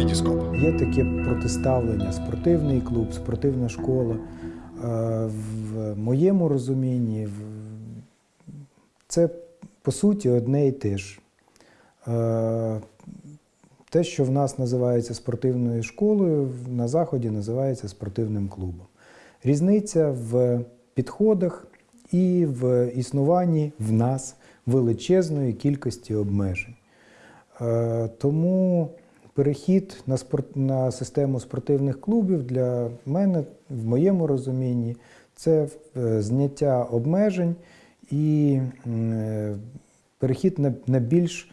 Вітіскоп. Є таке протиставлення спортивний клуб, спортивна школа. Е, В моєму розумінні це по суті одне і те ж. Е, Те, що в нас називається спортивною школою, на Заході називається спортивним клубом. Різниця в підходах і в існуванні в нас величезної кількості обмежень. Е, Тому перехід на, спорт, на систему спортивних клубів для мене, в моєму розумінні, це е, зняття обмежень і е, перехід на, на більш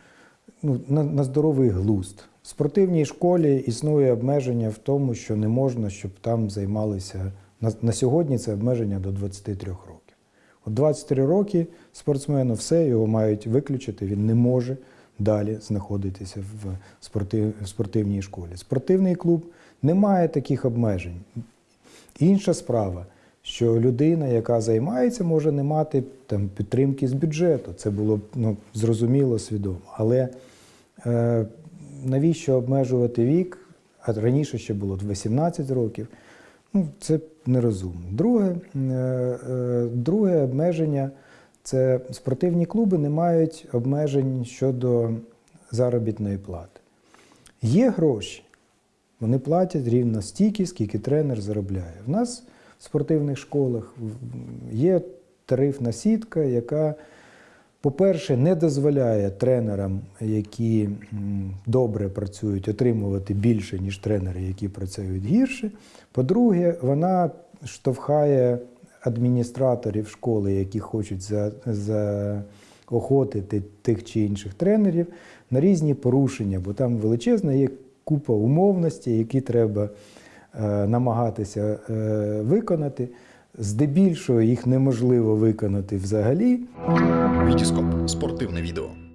ну, на, на здоровий глузд. В спортивній школі існує обмеження в тому, що не можна, щоб там займалися. На, на сьогодні це обмеження до 23 років. От 23 роки спортсмену все, його мають виключити, він не може далі знаходитися в, спортив, спортивній школі. Спортивний клуб не має таких обмежень. Інша справа, що людина, яка займається, може не мати там, підтримки з бюджету. Це було ну, зрозуміло, свідомо. Але е, навіщо обмежувати вік? А раніше ще було 18 років. Ну, це нерозумно. Друге, е, е, друге обмеження це спортивні клуби не мають обмежень щодо заробітної плати. Є гроші, вони платять рівно стільки, скільки тренер заробляє. В нас в спортивних школах є тарифна сітка, яка, по-перше, не дозволяє тренерам, які добре працюють, отримувати більше, ніж тренери, які працюють гірше. По-друге, вона штовхає адміністраторів школи, які хочуть за, заохотити тих чи інших тренерів на різні порушення, бо там величезна є купа умовностей, які треба е, намагатися е, виконати. Здебільшого їх неможливо виконати взагалі. Вітіскоп. Спортивне відео.